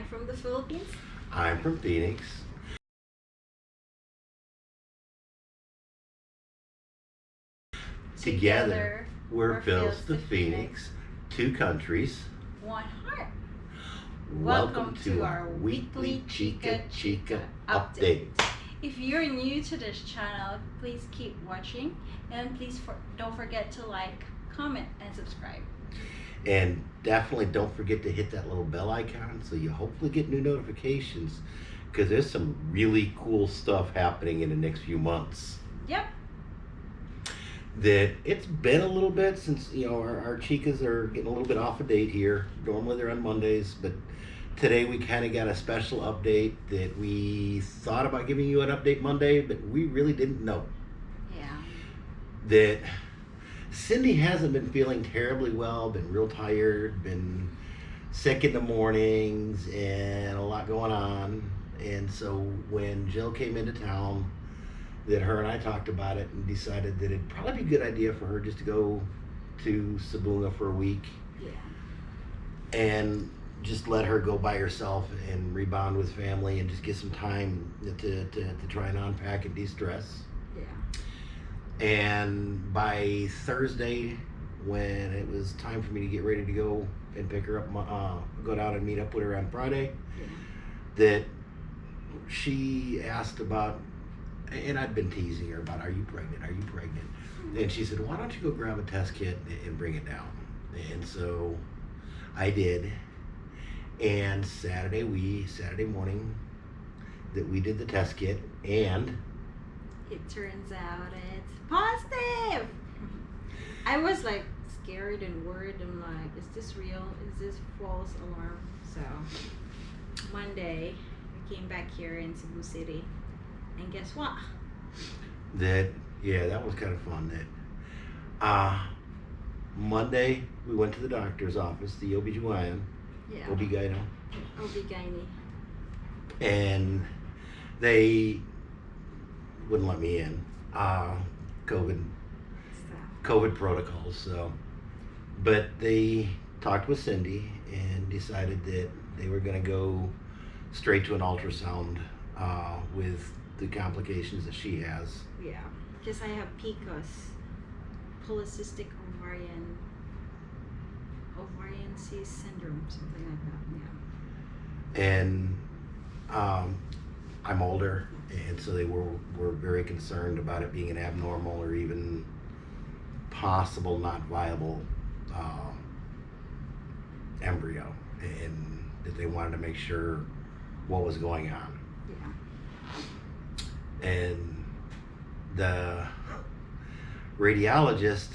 I'm from the Philippines. I'm from Phoenix. Together, we're, we're Phil's the the Phoenix, two countries. One heart. Welcome to our weekly Chica Chica update. If you're new to this channel, please keep watching and please for, don't forget to like, comment, and subscribe. And definitely don't forget to hit that little bell icon so you hopefully get new notifications because there's some really cool stuff happening in the next few months. Yep. That it's been a little bit since, you know, our, our chicas are getting a little bit off a date here. Normally they're on Mondays, but today we kind of got a special update that we thought about giving you an update Monday, but we really didn't know. Yeah. that Cindy hasn't been feeling terribly well, been real tired, been sick in the mornings, and a lot going on. And so when Jill came into town, that her and I talked about it and decided that it'd probably be a good idea for her just to go to Sibonga for a week Yeah. and just let her go by herself and rebound with family and just get some time to, to, to try and unpack and de-stress. Yeah. And by Thursday, when it was time for me to get ready to go and pick her up, uh, go down and meet up with her on Friday, Yeah. that she asked about, and I'd been teasing her about, are you pregnant? Are you pregnant? And she said, why don't you go grab a test kit and bring it down? And so I did. And Saturday, we, Saturday morning, that we did the test kit and It turns out it's positive. I was like scared and worried. I'm like, is this real? Is this false alarm? So Monday I came back here in Cebu City, and guess what? that yeah that was kind of fun that uh monday we went to the doctor's office the obgyn Yeah. obgyno OB-GYN. and they wouldn't let me in uh covid covid protocols so but they talked with cindy and decided that they were going to go straight to an ultrasound uh, with the complications that she has Yeah. Because I have PCOS, polycystic ovarian ovarian cyst syndrome, something like that. Yeah. and um, I'm older, and so they were were very concerned about it being an abnormal or even possible not viable uh, embryo, and that they wanted to make sure what was going on, Yeah. and the radiologist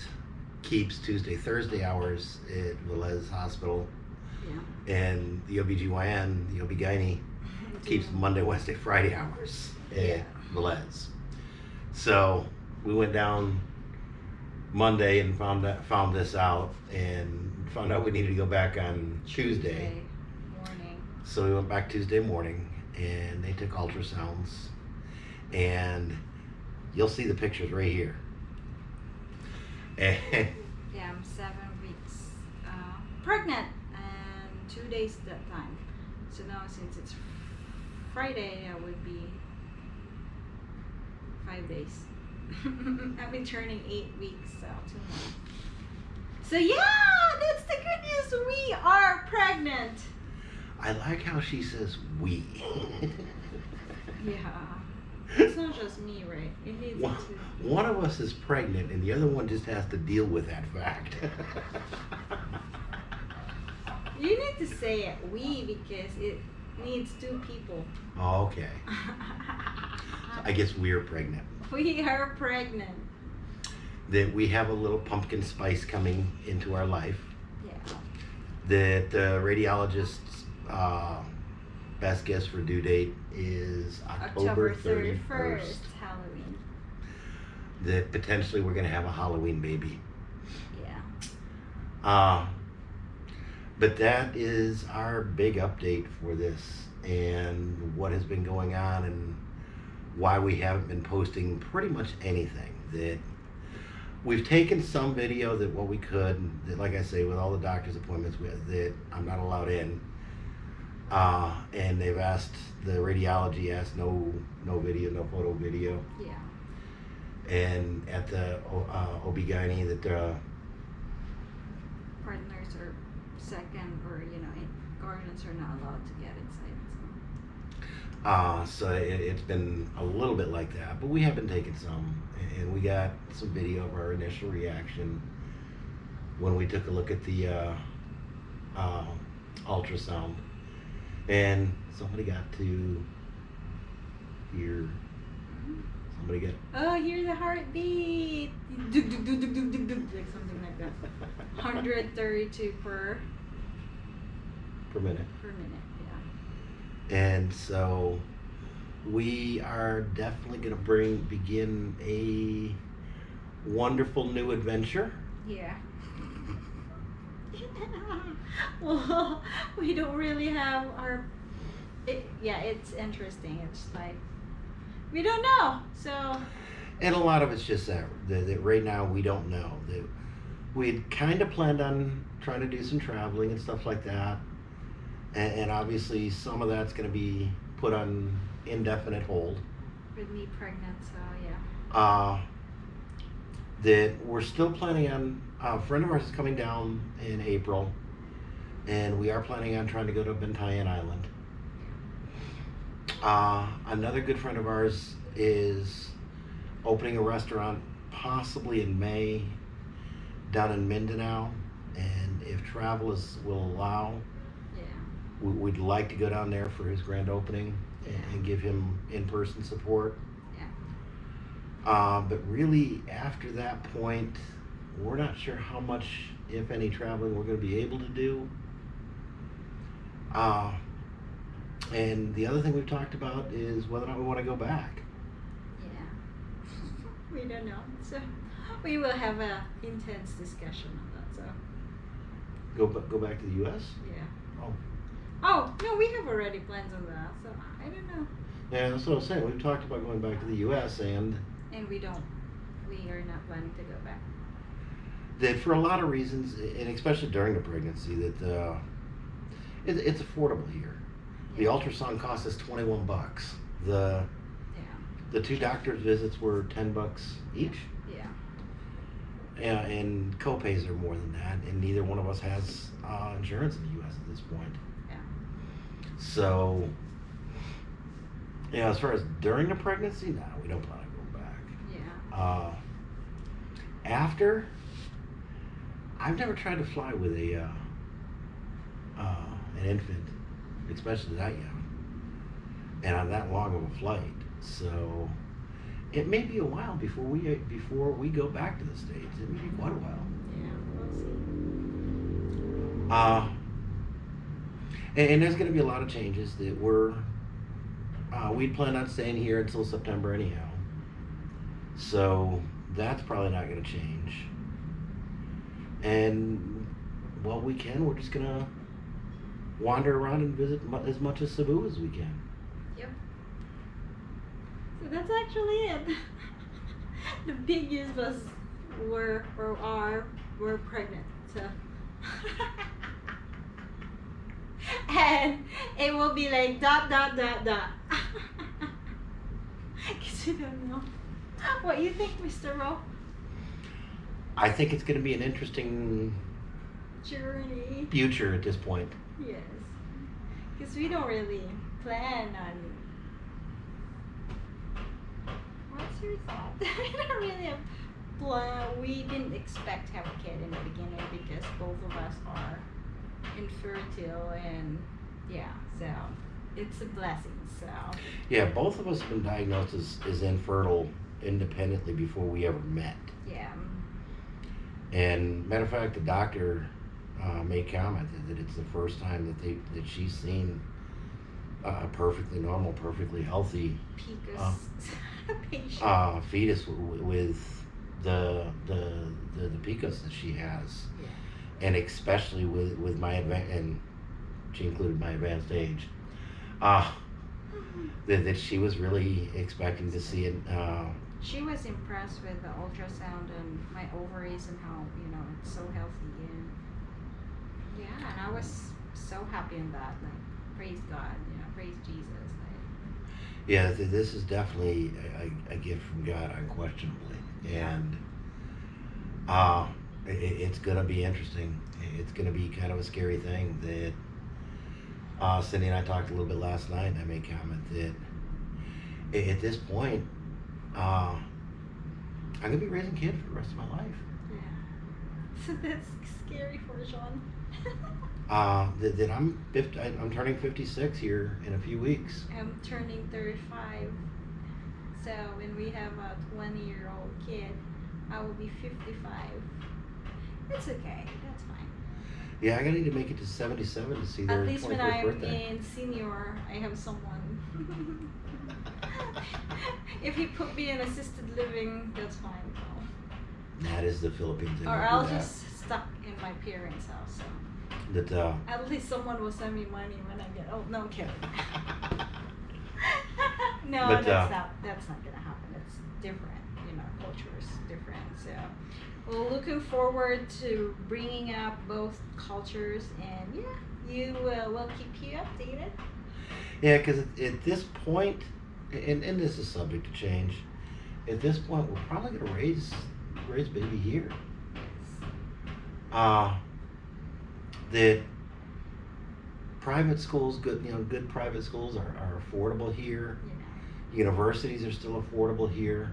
keeps Tuesday Thursday hours at Velez Hospital, Yeah. and the OBGYN, the OB-GYN keeps Monday, Wednesday, Friday hours at Yeah. Velez. So we went down Monday and found that, found this out and found out we needed to go back on Tuesday. morning. So we went back Tuesday morning and they took ultrasounds and you'll see the pictures right here. And Yeah, I'm seven weeks uh, pregnant and two days that time. So now since it's Friday, I would be five days. I've been turning eight weeks, so two more. So yeah, that's the good news. We are pregnant. I like how she says we. Yeah. It's not just me, right? It needs One, one of us is pregnant and the other one just has to deal with that fact. You need to say it we because it needs two people. okay. I guess we're pregnant. we are pregnant. That we have a little pumpkin spice coming into our life. Yeah. That the radiologist's uh, best guess for due date is October, October 31st. 31st, Halloween. That potentially we're going to have a Halloween baby. Yeah. Uh, but that is our big update for this and what has been going on and why we haven't been posting pretty much anything. That we've taken some video that what we could, that like I say, with all the doctor's appointments with that I'm not allowed in. Uh, and they've asked the radiology asked no no video, no photo video. Yeah. And at the uh, OB-GYN that uh, second, or you know, guardians are not allowed to get inside. So. Uh, so it, it's been a little bit like that, but we have been taking some, and we got some video of our initial reaction when we took a look at the uh, uh, ultrasound, and somebody got to hear. Somebody got. Oh, hear the heartbeat. Dug, dug, dug, dug, dug, dug, dug, like something like that. 132 per per minute. per minute. Yeah. And so we are definitely going to bring begin a wonderful new adventure. Yeah. well, we don't really have our. It, yeah, it's interesting. It's like we don't know. So And a lot of it's just that, that, that right now we don't know. That we had kind of planned on trying to do some traveling and stuff like that. And, and obviously some of that's going to be put on indefinite hold. with me pregnant, so yeah. uh, that we're still planning on. A friend of ours is coming down in April, and we are planning on trying to go to Bantayan Island. Uh, another good friend of ours is opening a restaurant possibly in May down in Mindanao, and if travel is will allow, Yeah. we, we'd like to go down there for his grand opening and, and give him in-person support. Yeah. Uh, but really, after that point, we're not sure how much, if any, traveling we're going to be able to do. Uh, and the other thing we've talked about is whether or not we want to go back. Yeah. we don't know. So we will have a intense discussion on that. So Go go back to the U.S. yeah. Oh, Oh no, we have already plans on that. So I don't know. yeah, that's what I was saying. We've talked about going back to the U.S. and And we don't. We are not planning to go back. that for a lot of reasons, and especially during the pregnancy, that uh, it, it's affordable here. The ultrasound cost us twenty-one bucks. The Yeah. The two doctor's visits were ten bucks each. Yeah. And copays are more than that, and neither one of us has uh, insurance in the U.S. at this point. Yeah. So, yeah, as far as during the pregnancy, no, we don't plan on going back. Yeah. Uh, after, I've never tried to fly with a uh, uh, an infant, especially that young, and on that long of a flight. So, it may be a while before we before we go back to the states. It may be quite a while. Yeah. We'll see. Uh, and, and there's going to be a lot of changes that we're. Uh, we plan on staying here until September anyhow. So that's probably not going to change. And while we can. We're just going to wander around and visit as much of Cebu as we can. Yep. That's actually it. the biggest was were or are were pregnant. So and it will be like dot dot dot dot. Cause you don't know. What you think, Mr. Ro? I think it's going to be an interesting Journey. future at this point. Yes. Because we don't really plan on. What's your thought? we don't really have. We didn't expect to have a kid in the beginning because both of us are infertile and yeah, so it's a blessing. So Yeah, both of us have been diagnosed as, as infertile independently before we ever met. yeah, And matter of fact, the doctor uh, made comment that, it's the first time that they that she's seen a perfectly normal, perfectly healthy Picos Uh, patient. Uh, fetus w- with the, the the the PCOS that she has, yeah. and especially with with my advan and she included my advanced age. Uh, that, that she was really expecting to see it. Uh, She was impressed with the ultrasound and my ovaries and how you know it's so healthy and yeah, and I was so happy in that. Like praise God, you know, praise Jesus. Yeah, this is definitely a, a, gift from God, unquestionably, and uh, i i- it's gonna be interesting. It's gonna be kind of a scary thing that uh, Cindy and I talked a little bit last night, and I made comment that at this point, uh, I'm gonna be raising kids for the rest of my life. yeah. So that's scary for Sean. Uh, that, that I'm 50, I- I'm turning 56 here in a few weeks. I'm turning 35. So when we have a 20 year old kid, I will be 55. It's okay. That's fine. Yeah, I gotta need to make it to 77 to see their At least when I'm birthday. in senior, I have someone. if he put me in assisted living, that's fine. though. That is the Philippines. Or I'll just stuck in my parents' house. So that uh, at least someone will send me money when I get old. No I'm kidding. no, But, that's uh, not. That's not gonna happen. It's different. You know, culture is different. So. Well, looking forward to bringing up both cultures, and yeah, you uh, will keep you updated. yeah, because at, at this point, and, and this is subject to change. At this point, we're probably gonna raise raise baby here. Uh, that private schools, good you know, good private schools are, are affordable here. Yeah, Universities are still affordable here.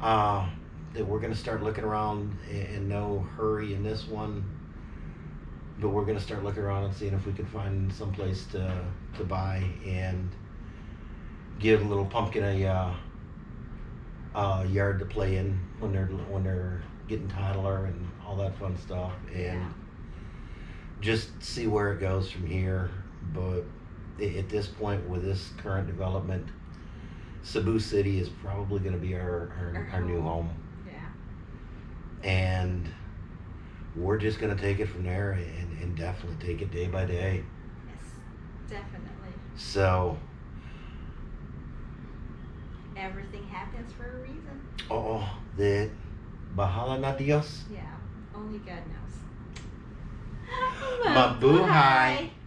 yeah. Uh, that we're gonna start looking around in, no hurry in this one. But we're gonna start looking around and seeing if we can find some place to, to buy and give little pumpkin a, uh, uh, yard to play in when they're, when they're getting toddler and all that fun stuff and Yeah. just see where it goes from here. But at this point with this current development, Cebu City is probably gonna be our, our, Our our new home. Yeah. and we're just gonna take it from there and, and definitely take it day by day. Yes, definitely. So, Everything happens for a reason. oh, that bahala na Dios. Yeah, only God knows. Mabuhay.